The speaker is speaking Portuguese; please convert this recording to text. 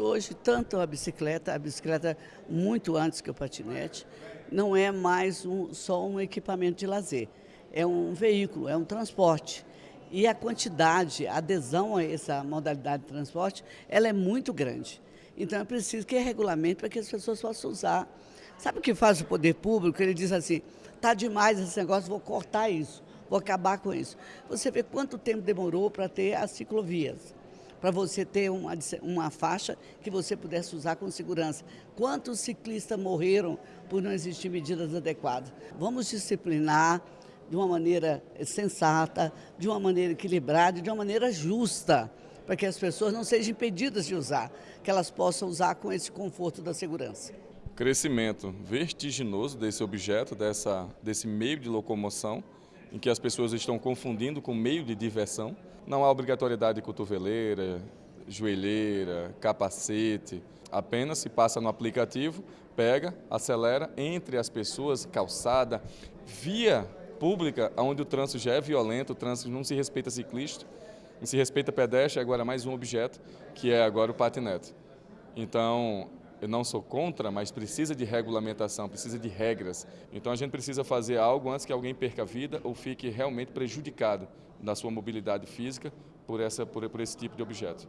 Hoje, tanto a bicicleta, a bicicleta muito antes que o patinete, não é mais um, só um equipamento de lazer. É um veículo, é um transporte. E a quantidade, a adesão a essa modalidade de transporte, ela é muito grande. Então é preciso que regulamento para que as pessoas possam usar. Sabe o que faz o poder público? Ele diz assim, está demais esse negócio, vou cortar isso, vou acabar com isso. Você vê quanto tempo demorou para ter as ciclovias para você ter uma, uma faixa que você pudesse usar com segurança. Quantos ciclistas morreram por não existir medidas adequadas? Vamos disciplinar de uma maneira sensata, de uma maneira equilibrada, de uma maneira justa, para que as pessoas não sejam impedidas de usar, que elas possam usar com esse conforto da segurança. Crescimento vertiginoso desse objeto, dessa, desse meio de locomoção, em que as pessoas estão confundindo com meio de diversão. Não há obrigatoriedade de cotoveleira, joelheira, capacete, apenas se passa no aplicativo, pega, acelera entre as pessoas, calçada, via pública, onde o trânsito já é violento, o trânsito não se respeita ciclista, não se respeita pedestre, agora mais um objeto, que é agora o patinete. Então, eu não sou contra, mas precisa de regulamentação, precisa de regras. Então a gente precisa fazer algo antes que alguém perca a vida ou fique realmente prejudicado na sua mobilidade física por, essa, por, por esse tipo de objeto.